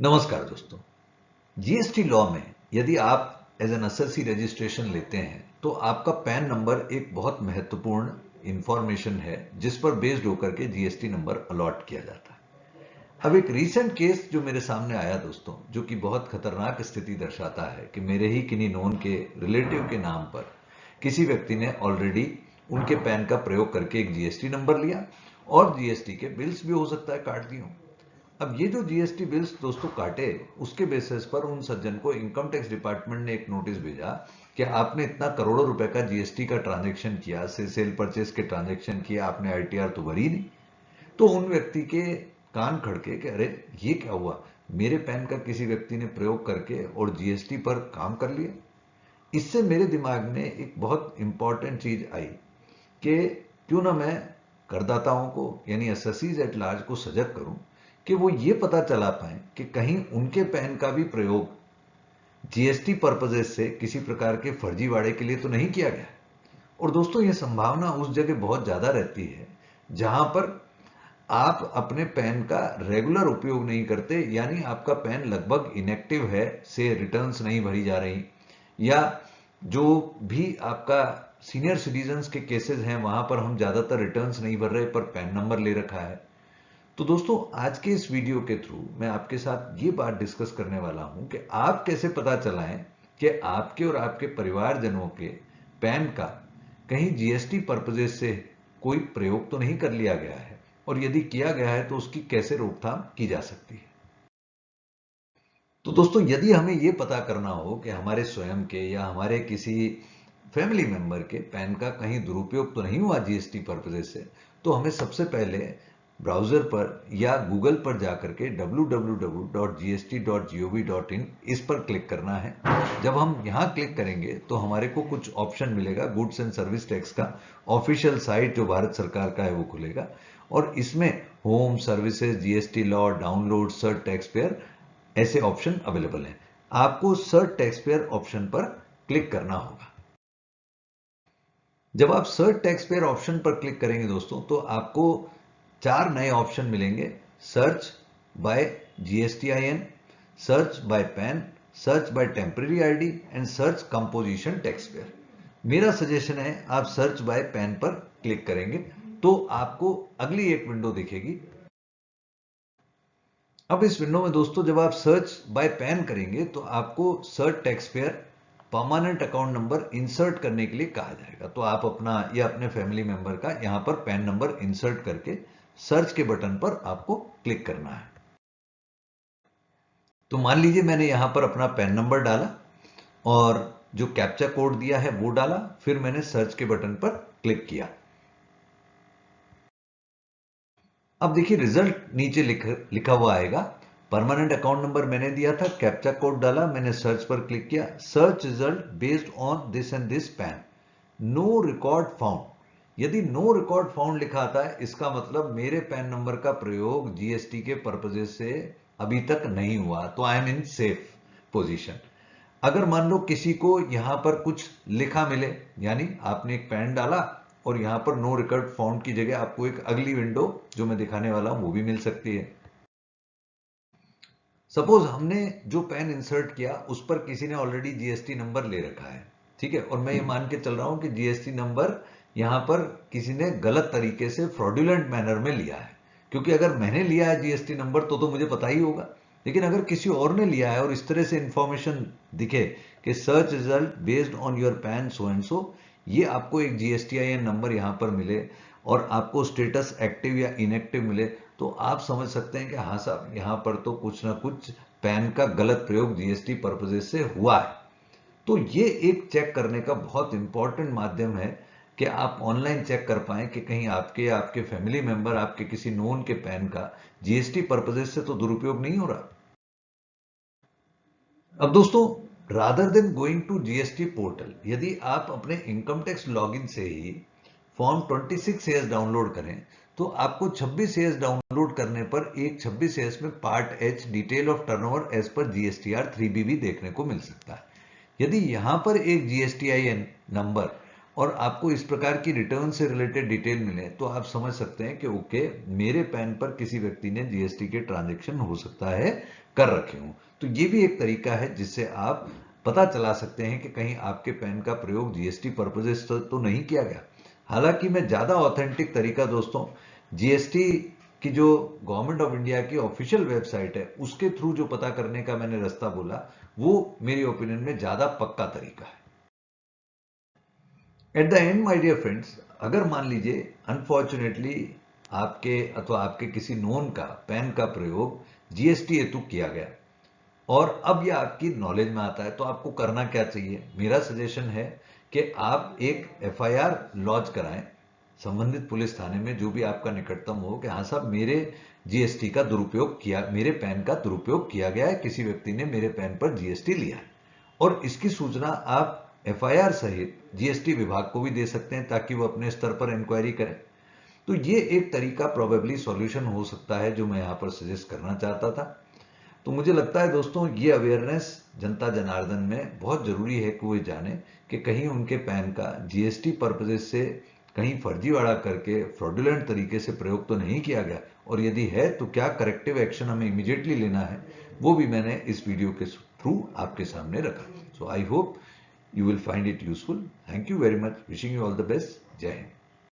नमस्कार दोस्तों। GST law में यदि आप एज एन एसएससी रजिस्ट्रेशन लेते हैं तो आपका पैन नंबर एक बहुत महत्वपूर्ण इंफॉर्मेशन है, जिस पर बेस्ड होकर के जीएसटी नंबर अलॉट किया जाता है। अब एक रीसेंट केस जो मेरे सामने आया दोस्तों, जो कि बहुत खतरनाक स्थिति दर्शाता है कि मेरे ही किन्हीं नोन के रिलेटिव के नाम पर किसी व्यक्ति ने ऑलरेडी उनके पैन का प्रयोग करके एक जीएसटी नंबर लिया, और जीएसटी के बिल्स भी हो सकता है काट दिए अब ये जो जीएसटी बिल्स दोस्तों काटे, उसके बेसिस पर उन सज्जन को इनकम टैक्स डिपार्टमेंट ने एक नोटिस भेजा कि आपने इतना करोड़ों रुपए का जीएसटी का ट्रांजेक्शन किया, से सेल परचेस के ट्रांजेक्शन किया आपने आईटीआर तो भरी नहीं। तो उन व्यक्ति के कान खड़के कि अरे, ये क्या हुआ? मेरे पैन का किसी व्यक्ति ने प्रयोग करके और जीएसटी पर काम कर लिया इससे मेरे दिमाग में एक बहुत इंपॉर्टेंट चीज़ आई कि क्यों ना मैं करदाताओं को, यानी एस एट लार्ज को सजग करूँ कि वो ये पता चला पाए कि कहीं उनके पैन का भी प्रयोग जीएसटी पर्पजेस से किसी प्रकार के फर्जीवाड़े के लिए तो नहीं किया गया। और दोस्तों, ये संभावना उस जगह बहुत ज़्यादा रहती है जहाँ पर आप अपने पैन का रेगुलर उपयोग नहीं करते, यानी आपका पैन लगभग इनएक्टिव है, से रिटर्न्स नहीं भरी जा रही, या जो भी आपका सीनियर सिटीजन के केसेस हैं, वहाँ पर हम ज़्यादातर रिटर्न्स नहीं भर रहे, पर पैन नंबर ले रखा है। तो दोस्तों, आज के इस वीडियो के थ्रू मैं आपके साथ ये बात डिस्कस करने वाला हूँ कि आप कैसे पता चलाएँ कि आपके और आपके परिवारजनों के पैन का कहीं जीएसटी पर्पजेस से कोई प्रयोग तो नहीं कर लिया गया है और यदि किया गया है तो उसकी कैसे रोकथाम की जा सकती है? तो दोस्तों, यदि हमें यह पता करना हो कि हमारे स्वयं के या हमारे किसी फैमिली मेंबर के पैन का कहीं दुरुपयोग तो नहीं हुआ जीएसटी पर्पजेस से तो हमें सबसे पहले ब्राउज़र पर या गूगल पर जाकर के www.gst.gov.in इस पर क्लिक करना है। जब हम यहाँ क्लिक करेंगे तो हमारे को कुछ ऑप्शन मिलेगा गुड्स एंड सर्विस टैक्स का। ऑफिशियल साइट जो भारत सरकार का है वो खुलेगा। और इसमें home services GST law, download search taxpayer ऐसे ऑप्शन अवेलेबल हैं। आपको सर्ट टैक्स पेयर ऑप्शन पर क्लिक करना होगा। जब आप सर्ट टैक्स पेयर ऑप्शन पर क्लिक करेंगे दोस्तों तो आपको चार नए ऑप्शन मिलेंगे। Search by GSTIN search by PAN search by temporary ID and search composition taxpayer मेरा सजेशन है, आप सर्च बाय पैन पर क्लिक करेंगे तो आपको अगली एक विंडो दिखेगी। अब इस विंडो में दोस्तों, जब आप सर्च बाय पैन करेंगे तो आपको search taxpayer permanent account number insert करने के लिए कहा जाएगा। तो आप अपना, या अपने फैमिली मेंबर का यहाँ पर पैन नंबर इंसर्ट करके सर्च के बटन पर आपको क्लिक करना है। तो मान लीजिए मैंने यहाँ पर अपना पैन नंबर डाला और जो कैप्चा कोड दिया है वो डाला फिर मैंने सर्च के बटन पर क्लिक किया। अब देखिए रिज़ल्ट नीचे लिख, लिखा हुआ आएगा। परमानेंट अकाउंट नंबर मैंने दिया था कैप्चा कोड डाला मैंने सर्च पर क्लिक किया। Search result based on this and this PAN. No record found. यदि नो रिकॉर्ड फाउंड लिखा आता है इसका मतलब मेरे पैन नंबर का प्रयोग जीएसटी के पर्पजेस से अभी तक नहीं हुआ तो I am in safe position अगर मान लो किसी को यहाँ पर कुछ लिखा मिले यानी आपने एक पैन डाला और यहाँ पर नो रिकॉर्ड फाउंड की जगह आपको एक अगली विंडो जो मैं दिखाने वाला हूँ वो भी मिल सकती है। सपोज़ हमने जो पैन इंसर्ट किया उस पर किसी ने ऑलरेडी जीएसटी नंबर ले रखा है ठीक है? और मैं ये मान के चल रहा हूँ कि जीएसटी नंबर यहाँ पर किसी ने गलत तरीके से फ्रॉडुलेंट मैनर में लिया है। क्योंकि अगर मैंने लिया है जीएसटी नंबर तो तो मुझे पता ही होगा। लेकिन अगर किसी और ने लिया है और इस तरह से इंफॉर्मेशन दिखे कि search result based on your PAN so and so ये आपको एक जीएसटी आई नंबर यहाँ पर मिले और आपको स्टेटस एक्टिव या इनएक्टिव मिले तो आप समझ सकते हैं कि हाँ साहब, यहाँ पर तो कुछ ना कुछ पैन का गलत प्रयोग जीएसटी पर्पजेस से हुआ है। तो ये एक चेक करने का बहुत इंपॉर्टेंट माध्यम है कि आप ऑनलाइन चेक कर पाए कि कहीं आपके आपके फैमिली मेंबर आपके किसी नोन के पैन का जीएसटी पर्पजेस से तो दुरुपयोग नहीं हो रहा। अब दोस्तों rather than going to GST portal यदि आप अपने इनकम टैक्स लॉगिन से ही फॉर्म 26 एस डाउनलोड करें तो आपको 26 एस डाउनलोड करने पर एक 26 एस में part H detail of turnover as per GSTR 3बी भी देखने को मिल सकता है। यदि यहाँ पर एक जीएसटीआईएन नंबर और आपको इस प्रकार की रिटर्न से रिलेटेड डिटेल मिले तो आप समझ सकते हैं कि ओके मेरे पैन पर किसी व्यक्ति ने जीएसटी के ट्रांजेक्शन हो सकता है, कर रखे हूँ। तो ये भी एक तरीका है जिससे आप पता चला सकते हैं कि कहीं आपके पैन का प्रयोग जीएसटी पर्पजेस तो नहीं किया गया। हालाँकि मैं ज़्यादा ऑथेंटिक तरीका दोस्तों जीएसटी की जो गवर्नमेंट ऑफ़ इंडिया की ऑफिशियल वेबसाइट है, उसके थ्रू जो पता करने का मैंने रास्ता बोला, वो मेरी ओपिनियन में ज़्यादा पक्का तरीका है। At the end my dear friends अगर मान लीजिए अनफॉर्चुनेटली आपके अथवा आपके किसी नोन का पैन का प्रयोग जीएसटी हेतु किया गया। और अब यह आपकी नॉलेज में आता है तो आपको करना क्या चाहिए? मेरा सजेशन है कि आप एक एफआईआर लॉन्च कराएँ संबंधित पुलिस थाने में, जो भी आपका निकटतम हो, कि हाँ साहब, मेरे जीएसटी का दुरुपयोग किया, मेरे पैन का दुरुपयोग किया गया है, किसी व्यक्ति ने मेरे पैन पर जीएसटी लिया है। और इसकी सूचना आप एफआईआर सहित जीएसटी विभाग को भी दे सकते हैं ताकि वो अपने स्तर पर इंक्वायरी करें। तो ये एक तरीका प्रोबेबली सॉल्यूशन हो सकता है जो मैं यहाँ पर सजेस्ट करना चाहता था। तो मुझे लगता है दोस्तों, ये अवेयरनेस जनता जनार्दन में बहुत ज़रूरी है कि वो जाने कि कहीं उनके पैन का जीएसटी पर्पजेस से कहीं फर्जीवाड़ा करके फ्रॉडुलेंट तरीके से प्रयोग तो नहीं किया गया। और यदि है तो क्या करेक्टिव एक्शन हमें इमीडिएटली लेना है, वो भी मैंने इस वीडियो के थ्रू आपके सामने रखा। So I hope you will find it useful. Thank you very much. Wishing you all the best. Jai.